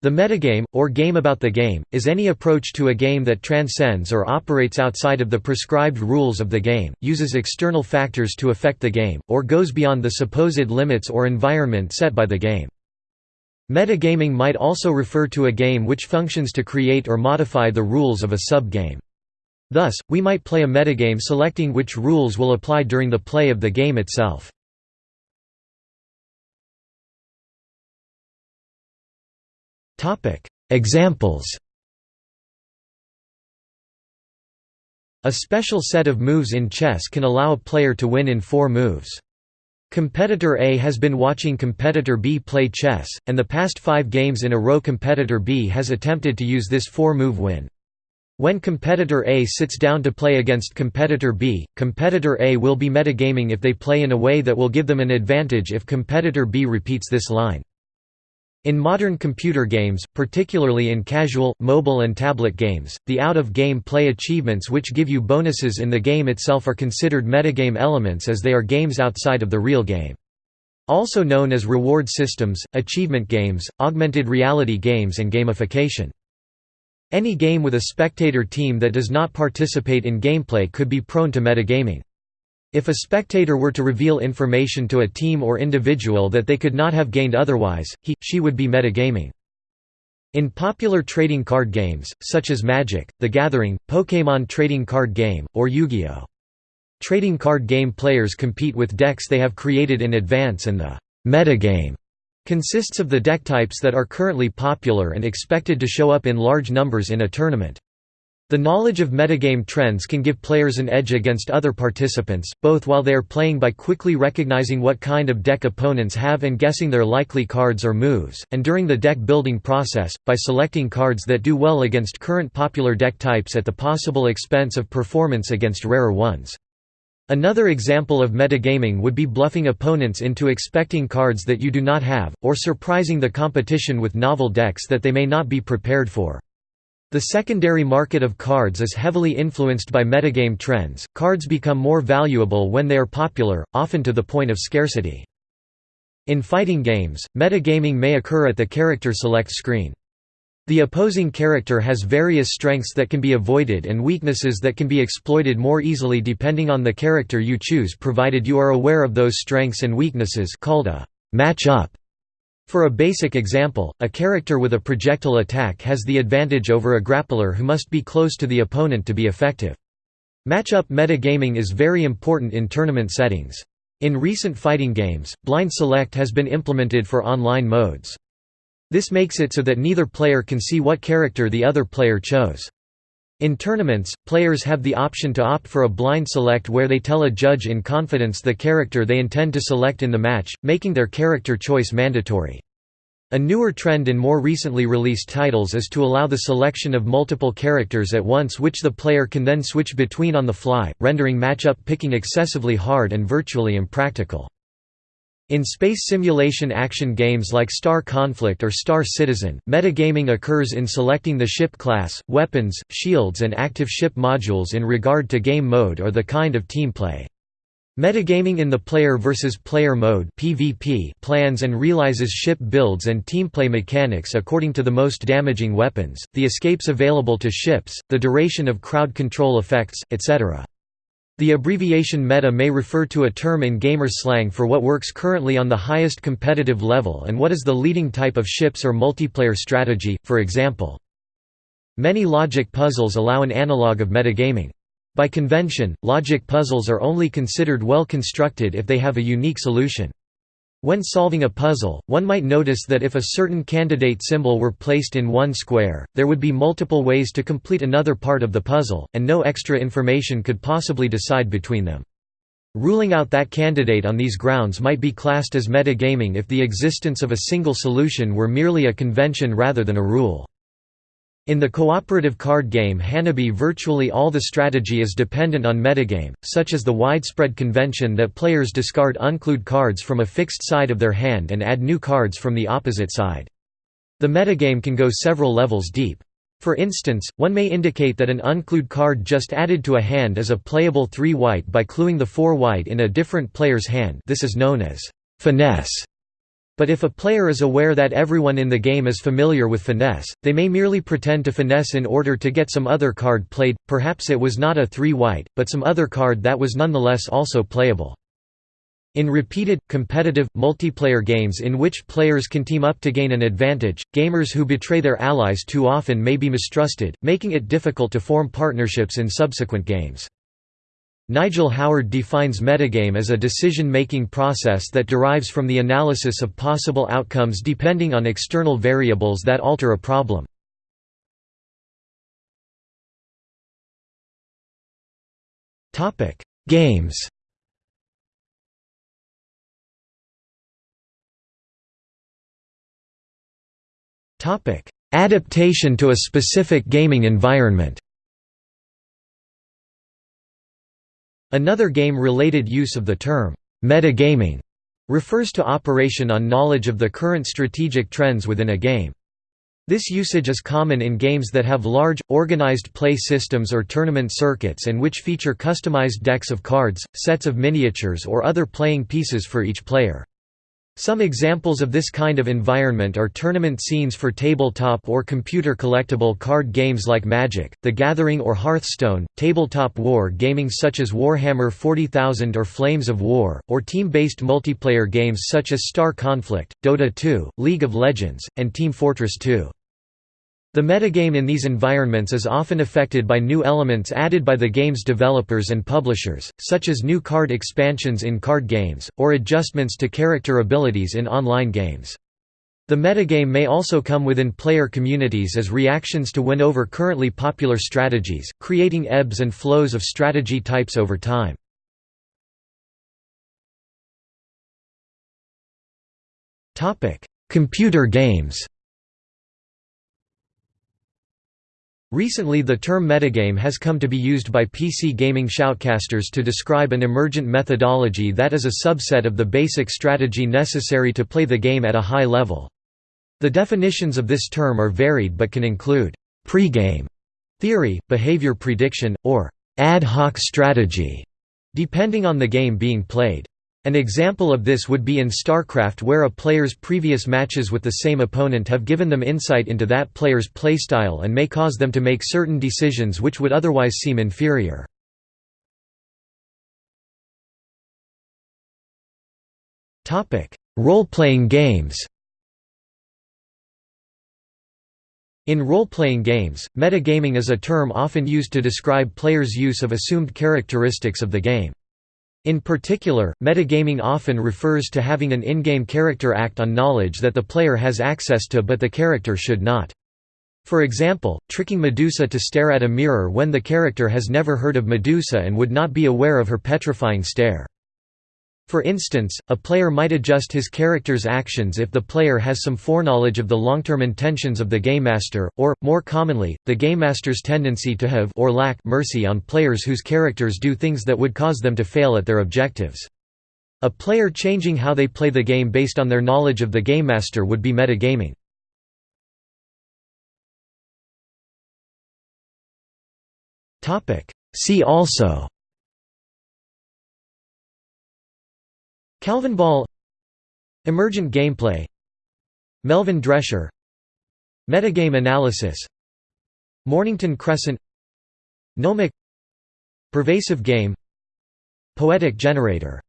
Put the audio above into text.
The metagame, or game about the game, is any approach to a game that transcends or operates outside of the prescribed rules of the game, uses external factors to affect the game, or goes beyond the supposed limits or environment set by the game. Metagaming might also refer to a game which functions to create or modify the rules of a sub-game. Thus, we might play a metagame selecting which rules will apply during the play of the game itself. Examples A special set of moves in chess can allow a player to win in four moves. Competitor A has been watching competitor B play chess, and the past five games in a row competitor B has attempted to use this four-move win. When competitor A sits down to play against competitor B, competitor A will be metagaming if they play in a way that will give them an advantage if competitor B repeats this line. In modern computer games, particularly in casual, mobile and tablet games, the out-of-game play achievements which give you bonuses in the game itself are considered metagame elements as they are games outside of the real game. Also known as reward systems, achievement games, augmented reality games and gamification. Any game with a spectator team that does not participate in gameplay could be prone to metagaming. If a spectator were to reveal information to a team or individual that they could not have gained otherwise, he, she would be metagaming. In popular trading card games, such as Magic, The Gathering, Pokémon trading card game, or Yu-Gi-Oh! Trading card game players compete with decks they have created in advance and the metagame consists of the deck types that are currently popular and expected to show up in large numbers in a tournament. The knowledge of metagame trends can give players an edge against other participants, both while they are playing by quickly recognizing what kind of deck opponents have and guessing their likely cards or moves, and during the deck building process, by selecting cards that do well against current popular deck types at the possible expense of performance against rarer ones. Another example of metagaming would be bluffing opponents into expecting cards that you do not have, or surprising the competition with novel decks that they may not be prepared for. The secondary market of cards is heavily influenced by metagame trends. Cards become more valuable when they are popular, often to the point of scarcity. In fighting games, metagaming may occur at the character select screen. The opposing character has various strengths that can be avoided and weaknesses that can be exploited more easily depending on the character you choose provided you are aware of those strengths and weaknesses called a match-up. For a basic example, a character with a projectile attack has the advantage over a grappler who must be close to the opponent to be effective. Matchup metagaming is very important in tournament settings. In recent fighting games, blind select has been implemented for online modes. This makes it so that neither player can see what character the other player chose. In tournaments, players have the option to opt for a blind select where they tell a judge in confidence the character they intend to select in the match, making their character choice mandatory. A newer trend in more recently released titles is to allow the selection of multiple characters at once which the player can then switch between on the fly, rendering matchup picking excessively hard and virtually impractical. In space simulation action games like Star Conflict or Star Citizen, metagaming occurs in selecting the ship class, weapons, shields and active ship modules in regard to game mode or the kind of team play. Metagaming in the player versus player mode (PvP) plans and realizes ship builds and teamplay mechanics according to the most damaging weapons, the escapes available to ships, the duration of crowd control effects, etc. The abbreviation meta may refer to a term in gamer slang for what works currently on the highest competitive level and what is the leading type of ships or multiplayer strategy, for example. Many logic puzzles allow an analog of metagaming. By convention, logic puzzles are only considered well constructed if they have a unique solution. When solving a puzzle, one might notice that if a certain candidate symbol were placed in one square, there would be multiple ways to complete another part of the puzzle, and no extra information could possibly decide between them. Ruling out that candidate on these grounds might be classed as metagaming if the existence of a single solution were merely a convention rather than a rule. In the cooperative card game Hanabi virtually all the strategy is dependent on metagame, such as the widespread convention that players discard unclued cards from a fixed side of their hand and add new cards from the opposite side. The metagame can go several levels deep. For instance, one may indicate that an unclued card just added to a hand is a playable 3 white by cluing the 4 white in a different player's hand this is known as finesse. But if a player is aware that everyone in the game is familiar with finesse, they may merely pretend to finesse in order to get some other card played, perhaps it was not a 3 white, but some other card that was nonetheless also playable. In repeated, competitive, multiplayer games in which players can team up to gain an advantage, gamers who betray their allies too often may be mistrusted, making it difficult to form partnerships in subsequent games. Nigel Howard defines metagame as a decision-making process that derives from the analysis of possible outcomes depending on external variables that alter a problem. Games Adaptation to a specific gaming environment Another game-related use of the term, metagaming, refers to operation on knowledge of the current strategic trends within a game. This usage is common in games that have large, organized play systems or tournament circuits and which feature customized decks of cards, sets of miniatures or other playing pieces for each player. Some examples of this kind of environment are tournament scenes for tabletop or computer collectible card games like Magic, The Gathering or Hearthstone, tabletop war gaming such as Warhammer 40,000 or Flames of War, or team-based multiplayer games such as Star Conflict, Dota 2, League of Legends, and Team Fortress 2. The metagame in these environments is often affected by new elements added by the game's developers and publishers, such as new card expansions in card games, or adjustments to character abilities in online games. The metagame may also come within player communities as reactions to win over currently popular strategies, creating ebbs and flows of strategy types over time. Computer games Recently the term metagame has come to be used by PC gaming shoutcasters to describe an emergent methodology that is a subset of the basic strategy necessary to play the game at a high level. The definitions of this term are varied but can include pregame theory, behavior prediction, or ad hoc strategy, depending on the game being played. An example of this would be in StarCraft where a player's previous matches with the same opponent have given them insight into that player's playstyle and may cause them to make certain decisions which would otherwise seem inferior. Role-playing games In role-playing games, metagaming is a term often used to describe players' use of assumed characteristics of the game. In particular, metagaming often refers to having an in-game character act on knowledge that the player has access to but the character should not. For example, tricking Medusa to stare at a mirror when the character has never heard of Medusa and would not be aware of her petrifying stare. For instance, a player might adjust his character's actions if the player has some foreknowledge of the long-term intentions of the game master, or, more commonly, the game master's tendency to have or lack mercy on players whose characters do things that would cause them to fail at their objectives. A player changing how they play the game based on their knowledge of the game master would be metagaming. See also Calvinball Emergent gameplay Melvin Dresher Metagame analysis Mornington Crescent Nomic Pervasive game Poetic generator